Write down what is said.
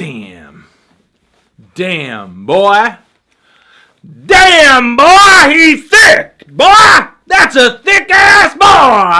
Damn. Damn, boy. Damn, boy, he's thick, boy! That's a thick ass boy!